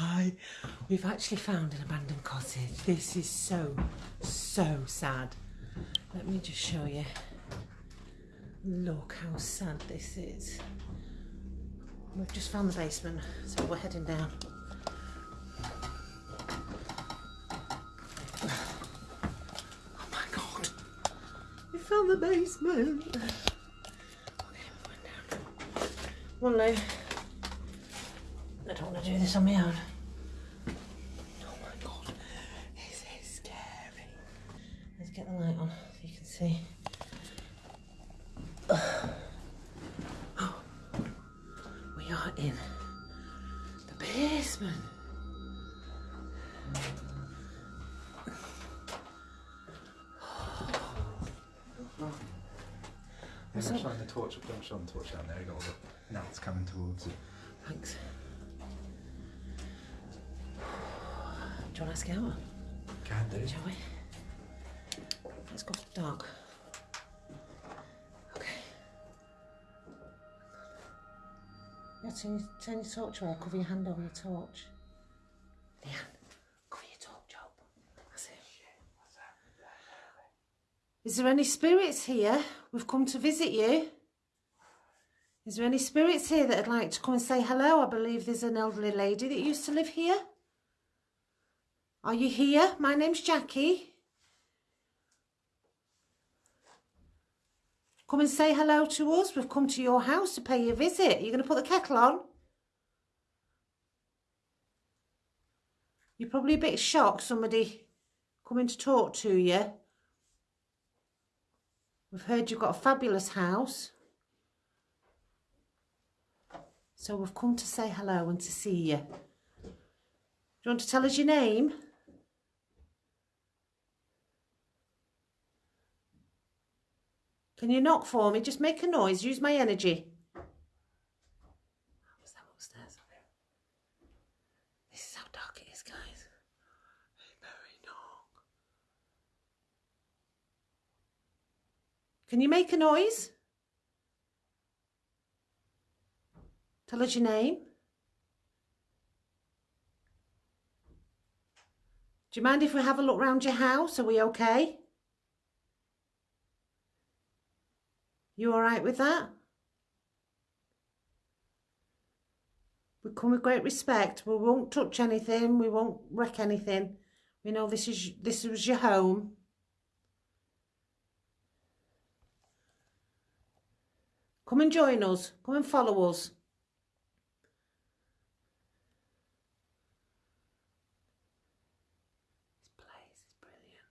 Hi. We've actually found an abandoned cottage. This is so, so sad. Let me just show you. Look how sad this is. We've just found the basement, so we're heading down. Oh my god. We found the basement. Okay, we're down. One Lou. I don't want to do this on my own. Oh my god. This is scary. Let's get the light on so you can see. Oh. We are in the basement. I'm not shine the torch up, don't shine the torch down there, you got all the gnats coming towards you. Thanks. Do you want to ask out? Can do. Shall we? Let's go for the dark. Okay. Yeah, turn, your- turn your torch away. Cover your hand over your torch. Leanne, cover your torch up. That's it. Is there any spirits here? We've come to visit you. Is there any spirits here that'd like to come and say hello? I believe there's an elderly lady that used to live here. Are you here? My name's Jackie. Come and say hello to us. We've come to your house to pay you a visit. Are You're going to put the kettle on? You're probably a bit shocked somebody coming to talk to you. We've heard you've got a fabulous house. So we've come to say hello and to see you. Do you want to tell us your name? Can you knock for me? Just make a noise. Use my energy. What's that upstairs? This is how dark it is, guys. Can you make a noise? Tell us your name. Do you mind if we have a look round your house? Are we okay? You all right with that? We come with great respect. We won't touch anything. We won't wreck anything. We know this is this was your home. Come and join us. Come and follow us. This place is brilliant.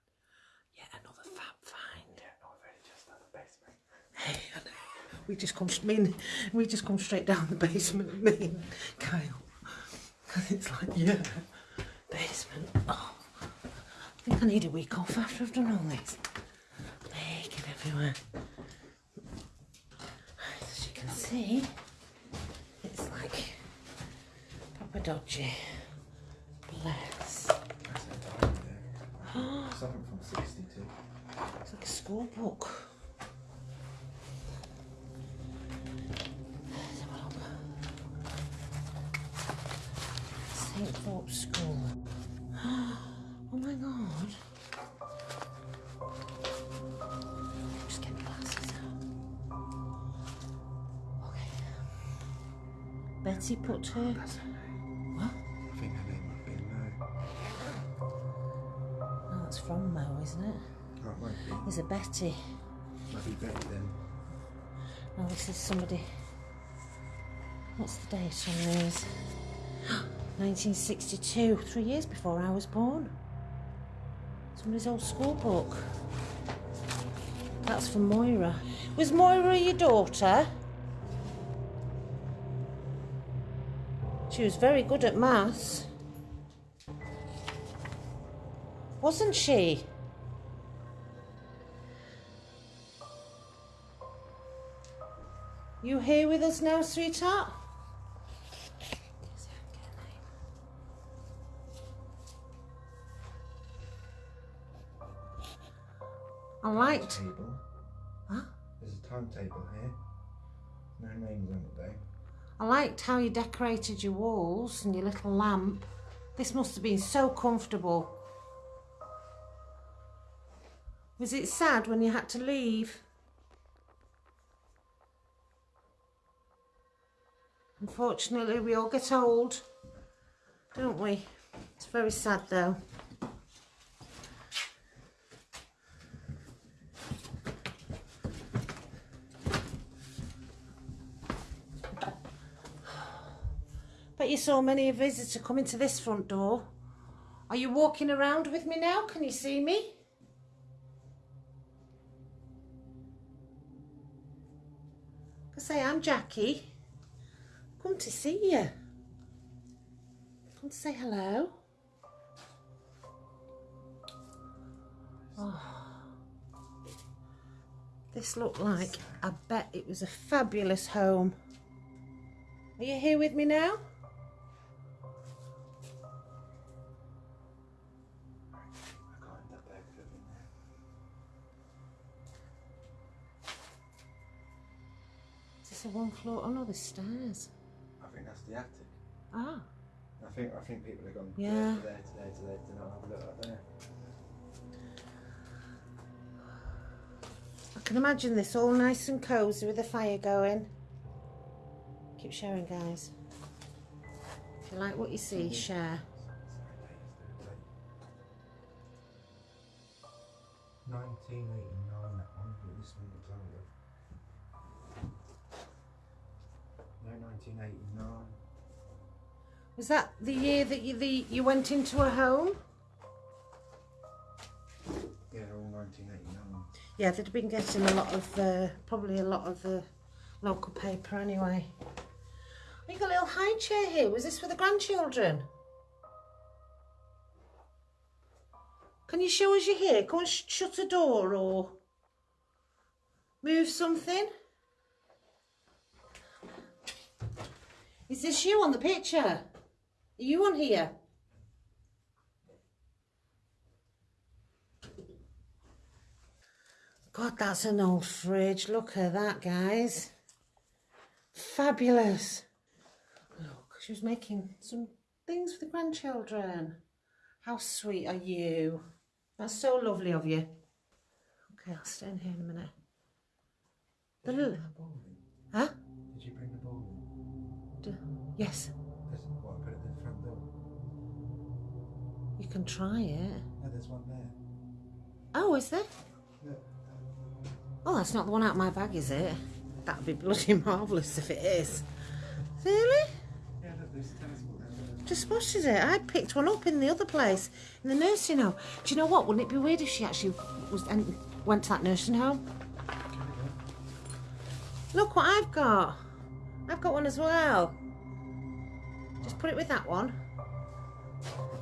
Yet another fab find. Yeah, no, I've only just done the basement. Hey, I know. We just come. I mean, we just come straight down the basement. Me and Kyle, because it's like yeah, basement. Oh, I think I need a week off after I've done all this. Bacon everywhere. As you can see, it's like proper dodgy. Bless. That's a diary there. Something from 62. It's like a school book. Betty put her. That's her name. What? I think her name might be Mo. Oh, that's from Mo, isn't it? Oh, it might be. There's a Betty. Might be Betty then. Oh, this is somebody. What's the date on these? 1962, three years before I was born. Somebody's old school book. That's from Moira. Was Moira your daughter? She was very good at maths. Wasn't she? You here with us now, sweetheart? I liked. Table. Huh? There's a timetable here. No names on it though. I liked how you decorated your walls and your little lamp. This must have been so comfortable. Was it sad when you had to leave? Unfortunately, we all get old, don't we? It's very sad though. Bet you saw many a visitor coming to this front door. Are you walking around with me now? Can you see me? I say I'm Jackie. Come to see you. Come to say hello. Oh. This looked like, I bet it was a fabulous home. Are you here with me now? Is this a one floor? Oh no, there's stairs. I think that's the attic. Ah, I think I think people have gone Yeah. there to there to there to there to not have a look up there. I can imagine this all nice and cosy with the fire going. Keep sharing, guys. If you like what you see, share. Nineteen eighty 1989. Was that the year that you, the, you went into a home? Yeah, all 1989. Yeah, they'd been getting a lot of, uh, probably a lot of the local paper anyway. We got a little high chair here. Was this for the grandchildren? Can you show us your hair? Go and sh shut a door or move something. Is this you on the picture? Are you on here? God, that's an old fridge. Look at that, guys. Fabulous. Look, she was making some things for the grandchildren. How sweet are you? That's so lovely of you. Okay, I'll stay in here in a minute. The Did you little, bring the ball in? huh? Did you bring the ball in? D- Yes, There's what put it at the front door. you can try it. No, there's one there. Oh, is there? Oh, that's not the one out of my bag, is it? That'd be bloody marvellous if it is. Really? Yeah, there's tennis ball. Just spotted it. I picked one up in the other place, in the nursing home. Do you know what? Wouldn't it be weird if she actually was and went to that nursing home? Look what I've got. I've got one as well. Just put it with that one.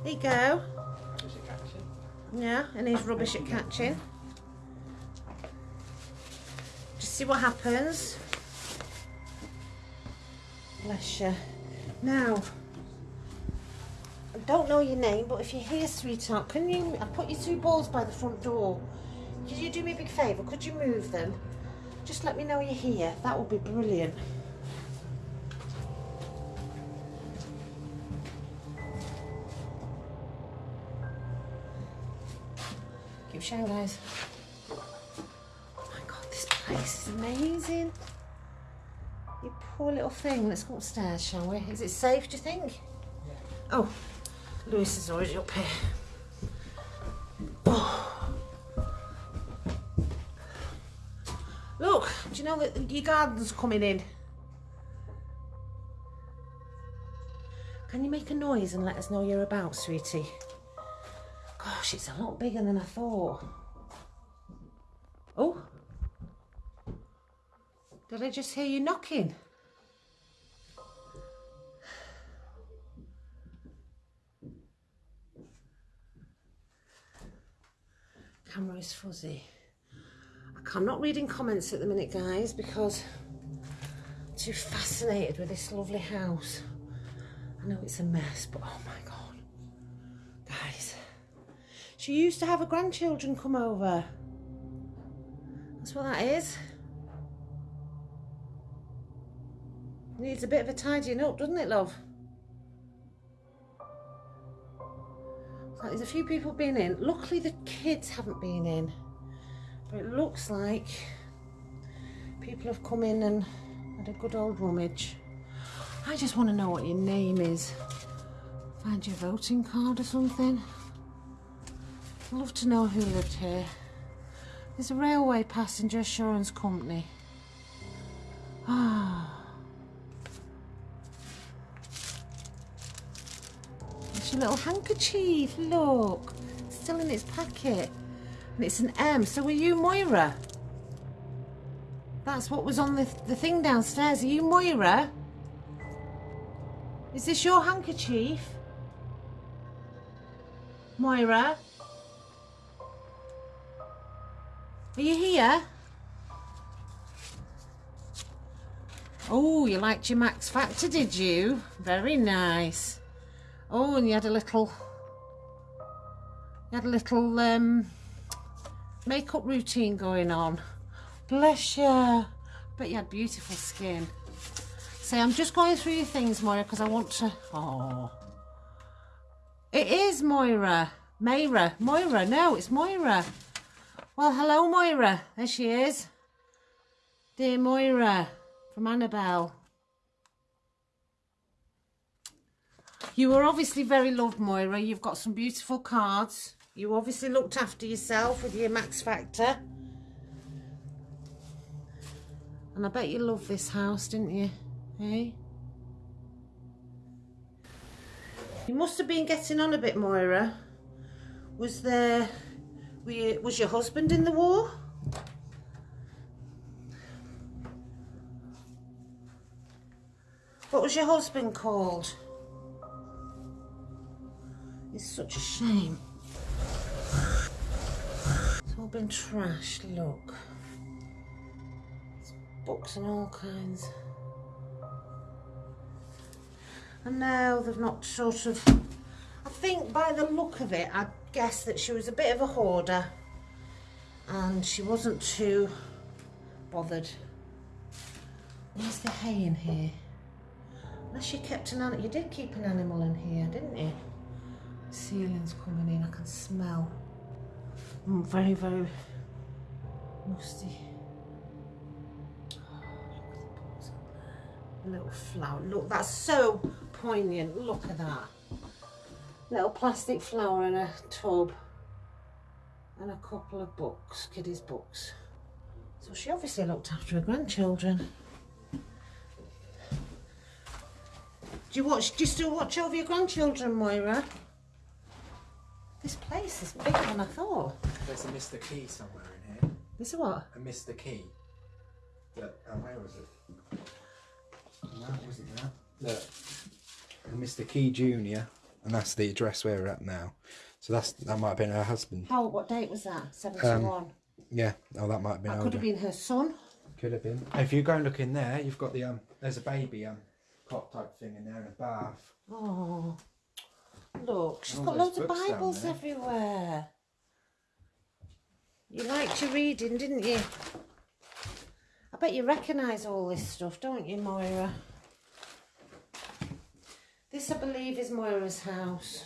There you go. Yeah, and he's rubbish at catching. Just see what happens. Bless you. Now, I don't know your name, but if you're here, sweetheart, can you? I put your two balls by the front door. Could you do me a big favour? Could you move them? Just let me know you're here. That would be brilliant. Showing, guys. Oh my god, this place is amazing. You poor little thing. Let's go upstairs, shall we? Is it safe, do you think? Yeah. Oh, Lewis is already up here. Oh. Look, do you know that your garden's coming in? Can you make a noise and let us know you're about, sweetie? Gosh, it's a lot bigger than I thought. Oh. Did I just hear you knocking? Camera is fuzzy. I- I'm not reading comments at the minute, guys, because I'm too fascinated with this lovely house. I know it's a mess, but oh my god. She used to have her grandchildren come over. That's what that is. Needs a bit of a tidying up, doesn't it, love? So there's a few people been in. Luckily, the kids haven't been in. But it looks like people have come in and had a good old rummage. I just want to know what your name is. Find your voting card or something. Love to know who lived here. There's a railway passenger assurance company. Ah. It's your little handkerchief, look. Still in its packet. And it's an M. So were you Moira? That's what was on the, the thing downstairs. Are you Moira? Is this your handkerchief? Moira? Are you here? Oh, you liked your Max Factor, did you? Very nice. Oh, and you had a little, you had a little um, makeup routine going on. Bless you. But you had beautiful skin. Say, I'm just going through your things, Moira, because I want to. Oh, it is Moira. Moira. Moira. No, it's Moira. Well, hello, Moira. There she is. Dear Moira from Annabelle. You were obviously very loved, Moira. You've got some beautiful cards. You obviously looked after yourself with your Max Factor. And I bet you loved this house, didn't you? Hey? You must have been getting on a bit, Moira. Was there... You, was your husband in the war? What was your husband called? It's such a shame. It's all been trashed, look. It's books and all kinds. And now they've not sort of... I think by the look of it, I guess that she was a bit of a hoarder. And she wasn't too bothered. Where's the hay in here? Unless you kept an animal, you did keep an animal in here, didn't you? ceiling's coming in, I can smell. Mm, very, very musty. a little flower. Look, that's so poignant. Look at that. Little plastic flower in a tub. And a couple of books, kiddies' books. So she obviously looked after her grandchildren. Do you watch? Do you still watch over your grandchildren, Moira? This place is bigger than I thought. There's a Mr. Key somewhere in here. This is what? A Mr. Key. That, oh, where was it? No, it wasn't that. Look. A Mr. Key Jr. And that's the address where we're at now. So that's that might have been her husband. How? What date was that? Seventy-one. Yeah. Oh, that might have been that older. could have been her son. Could have been. If you go and look in there, you've got the um. There's a baby um cot type thing in there and a bath. Oh, look, she's all got loads of Bibles everywhere. You liked your reading, didn't you? I bet you recognise all this stuff, don't you, Moira? This, I believe, is Moira's house.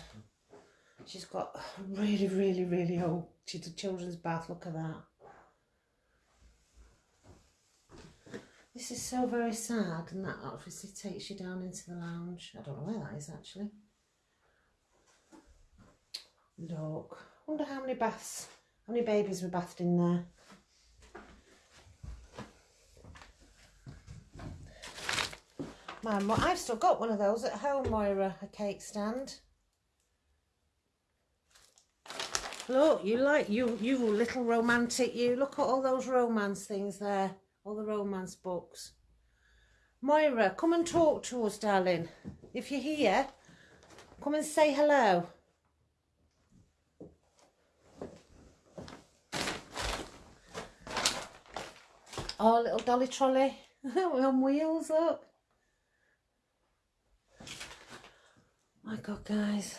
She's got really, really, really old she did children's bath. Look at that. This is so very sad, and that obviously takes you down into the lounge. I don't know where that is actually. Look, wonder how many baths, how many babies were bathed in there. Man, well, I've still got one of those at home, Moira, a cake stand. Look, you like you you little romantic you. Look at all those romance things there, all the romance books. Moira, come and talk to us, darling. If you're here, come and say hello. Oh, little dolly trolley. On wheels, look. My God, guys.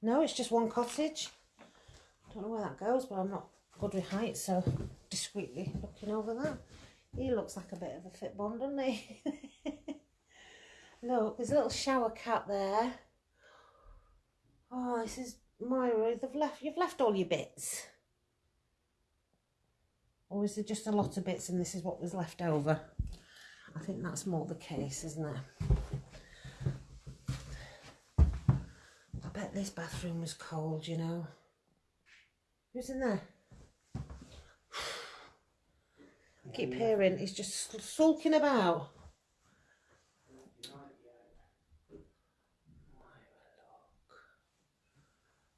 No, it's just one cottage. I don't know where that goes, but I'm not good with height, so discreetly looking over that. He looks like a bit of a fit bond, doesn't he? Look, there's a little shower cap there. Oh, this is Moira. They've left. You've left all your bits. Or is there just a lot of bits and this is what was left over? I think that's more the case, isn't it? I bet this bathroom was cold, you know. Who's in there? I keep mm. hearing he's just sulking about.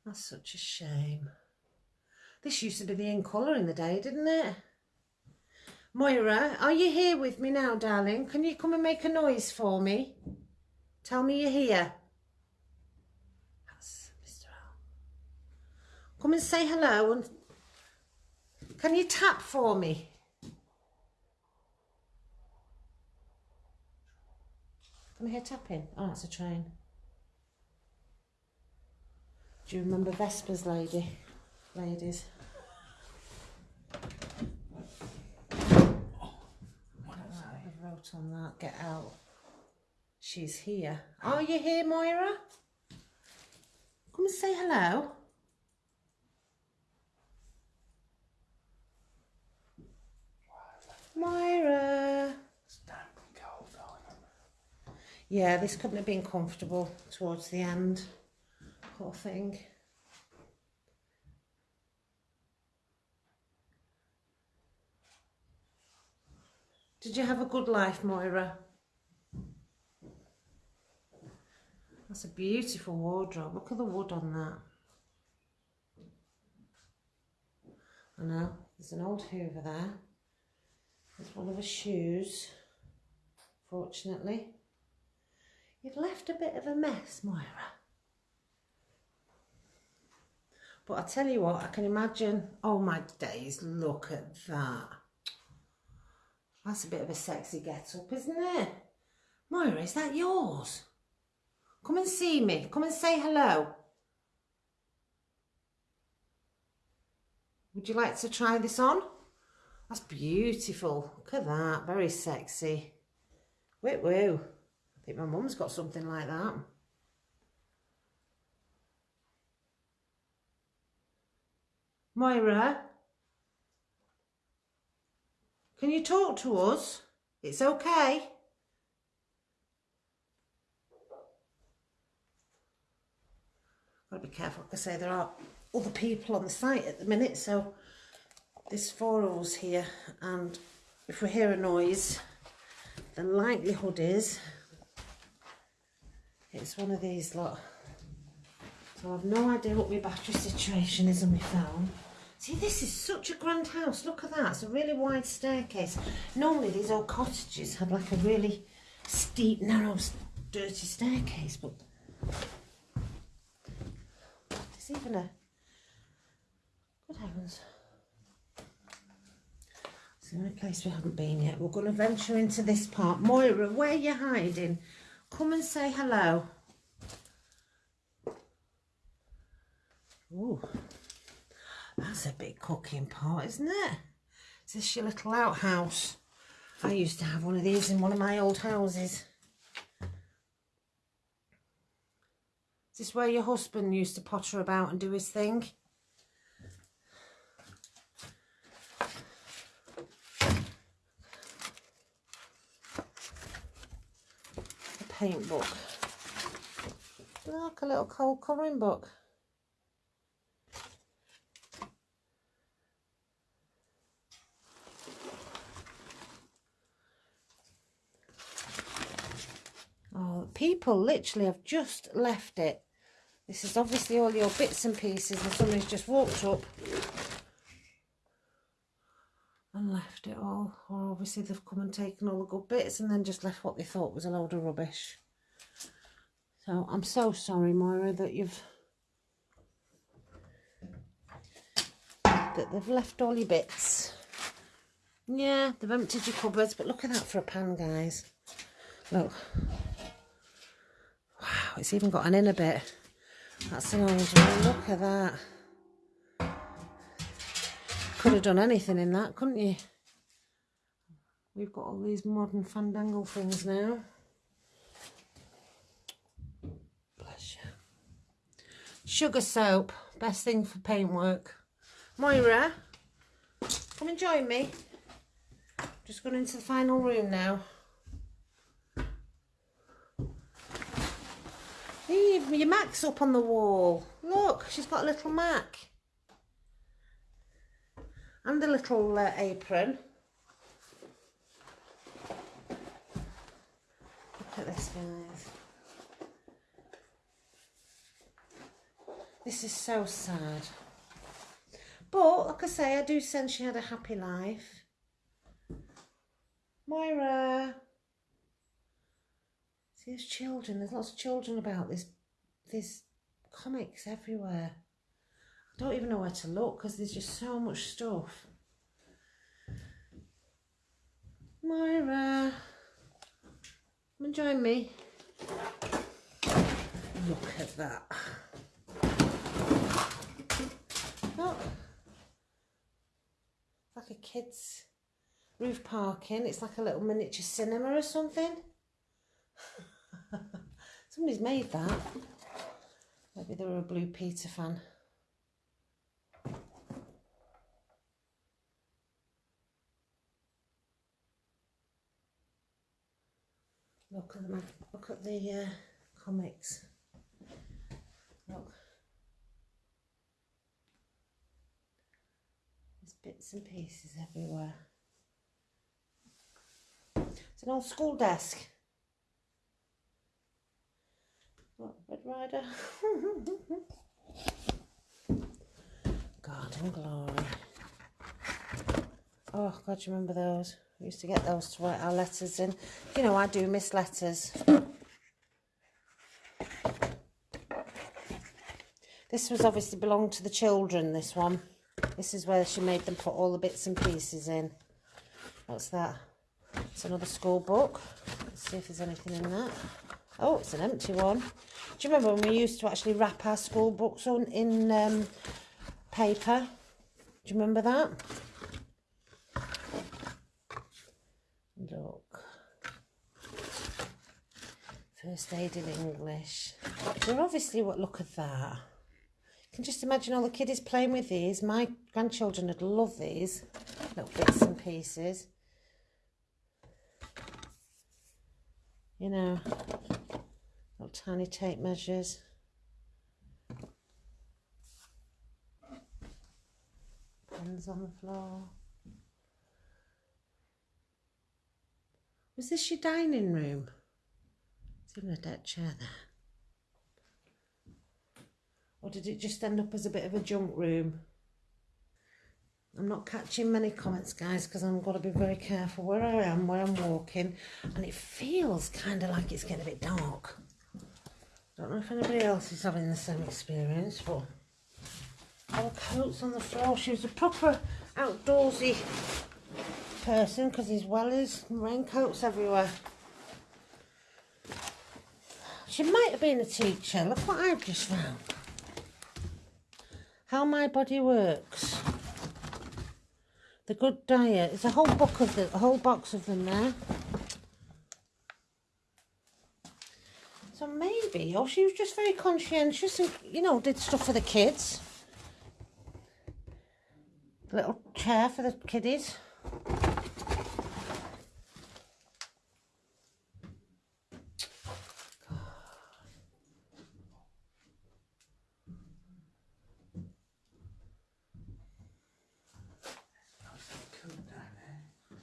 That's such a shame. This used to be the in colour in the day, didn't it? Moira, are you here with me now, darling? Can you come and make a noise for me? Tell me you're here. That's Mr. L. Come and say hello and can you tap for me? Can I hear tapping? Oh, it's a train. Do you remember Vespers lady? Ladies. I wrote on that, get out. She's here. Are you here, Moira? Come and say hello. Moira. It's damp and cold. Yeah, this couldn't have been comfortable towards the end. Poor thing. Did you have a good life, Moira? That's a beautiful wardrobe. Look at the wood on that. I know, there's an old Hoover there. There's one of her shoes, fortunately. You've left a bit of a mess, Moira. But I tell you what, I can imagine, oh my days, look at that. That's a bit of a sexy get up, isn't it? Moira, is that yours? Come and see me. Come and say hello. Would you like to try this on? That's beautiful. Look at that. Very sexy. Wait, woo. I think my mum's got something like that. Moira? Can you talk to us? It's okay. Gotta be careful. Like I say, there are other people on the site at the minute, so there's four of us here, and if we hear a noise, the likelihood is it's one of these lot. So I've no idea what my battery situation is on my phone. See, this is such a grand house. Look at that. It's a really wide staircase. Normally, these old cottages have like a really steep, narrow, dirty staircase, but there's even a... Good heavens. The only place we haven't been yet. We're going to venture into this part. Moira, where are you hiding? Come and say hello. Ooh. That's a big cooking pot, isn't it? Is this your little outhouse? I used to have one of these in one of my old houses. Is this where your husband used to potter about and do his thing? Paint book. Like a little cold colouring book. Oh, people literally have just left it. This is obviously all your bits and pieces and somebody's just walked up and left it all. Or obviously they've come and taken all the good bits and then just left what they thought was a load of rubbish. So I'm so sorry, Moira, that you've... that they've left all your bits. Yeah, they've emptied your cupboards, but look at that for a pan, guys. Look. Wow, it's even got an inner bit. That's an orange one. Look at that could have done anything in that, couldn't you? We've got all these modern fandangle things now. Bless you. Sugar soap, best thing for paintwork. Moira, come and join me. Just gone into the final room now. Leave your Mac's up on the wall. Look, she's got a little Mac. And a little uh, apron. Look at this, guys. This is so sad. But, like I say, I do sense she had a happy life. Moira. See, there's children. There's lots of children about this. There's comics everywhere. Don't even know where to look because there's just so much stuff. Moira. Come and join me. Look at that. Look. Like a kid's roof parking. It's like a little miniature cinema or something. Somebody's made that. Maybe they were a Blue Peter fan. Look at the look at the uh, comics. Look. There's bits and pieces everywhere. It's an old school desk. What, Red Rider? Garden Glory. Oh, God, you remember those? Used to get those to write our letters in. You know, I do miss letters. This was obviously belonged to the children, this one. This is where she made them put all the bits and pieces in. What's that? It's another school book. Let's see if there's anything in that. Oh, it's an empty one. Do you remember when we used to actually wrap our school books on in um, paper? Do you remember that? Look. First aid in English. They're obviously what look at that. You can just imagine all the kiddies playing with these. My grandchildren would love these little bits and pieces. You know, little tiny tape measures. Pens on the floor. Was this your dining room? In a deck chair there. Or did it just end up as a bit of a junk room? I'm not catching many comments, guys, because I'm going to be very careful where I am, where I'm walking. And it feels kind of like it's getting a bit dark. Don't know if anybody else is having the same experience, but our coats on the floor. She was a proper outdoorsy person because there's wellies and raincoats everywhere. She might have been a teacher. Look what I've just found. How my body works. The Good Diet. There's a whole book of the, a whole box of them there. So maybe, or she was just very conscientious and, you know, did stuff for the kids. Little chair for the kiddies.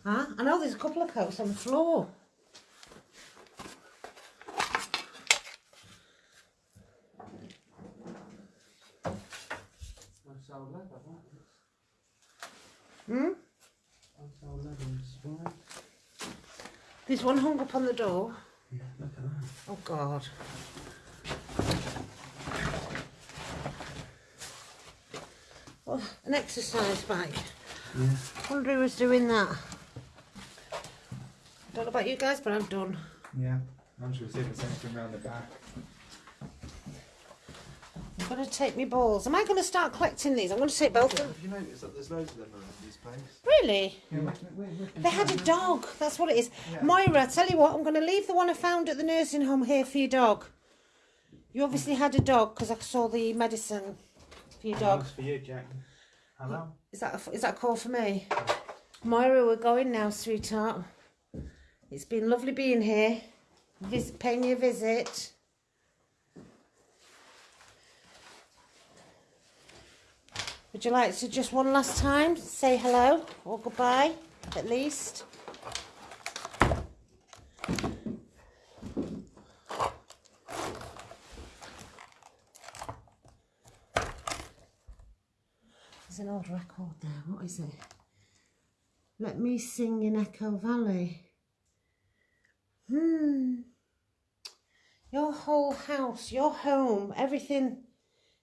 Huh? I know there's a couple of coats on the floor. Hmm? There's one hung up on the door. Yeah, look at that. Oh God. Oh, an exercise bike. Yeah. Wonder who was doing that. Don't know about you guys, but I'm done. Yeah. I'm sure we'll see if there's anything around the back. I'm going to take my balls. Am I going to start collecting these? I'm going to take both of them. Have you noticed that there's loads of them around this place? Really? Yeah, They had a dog. That's what it is. Yeah. Moira, tell you what, I'm going to leave the one I found at the nursing home here for your dog. You obviously had a dog because I saw the medicine for your dog. Thanks for you, Jack. Hello. Is that a, is that a call for me? Moira, we're going now, sweetheart. It's been lovely being here, visit, paying you a visit. Would you like to just one last time say hello or goodbye, at least? There's an old record there. What is it? Let me sing in Echo Valley. Hmm. Your whole house, your home, everything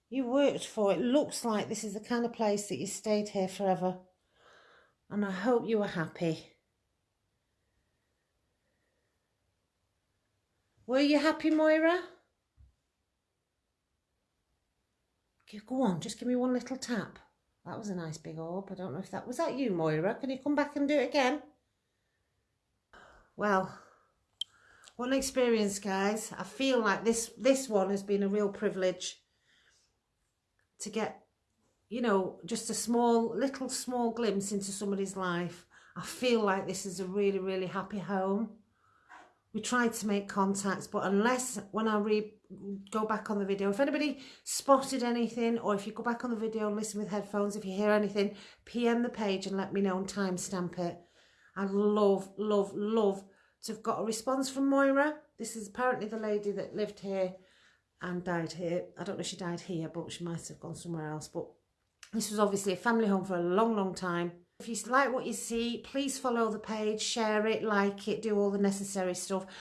you worked for, it looks like this is the kind of place that you stayed here forever. And I hope you were happy. Were you happy, Moira? Go on, just give me one little tap. That was a nice big orb. I don't know if that was that you, Moira. Can you come back and do it again? Well, what an experience, guys. I feel like this this one has been a real privilege to get, you know, just a small, little small glimpse into somebody's life. I feel like this is a really, really happy home. We tried to make contacts, but unless when I re go back on the video, if anybody spotted anything, or if you go back on the video and listen with headphones, if you hear anything, PM the page and let me know and timestamp it. I'd love, love, love to have got a response from Moira. This is apparently the lady that lived here and died here. I don't know if she died here, but she might have gone somewhere else. But this was obviously a family home for a long, long time. If you like what you see, please follow the page, share it, like it, do all the necessary stuff.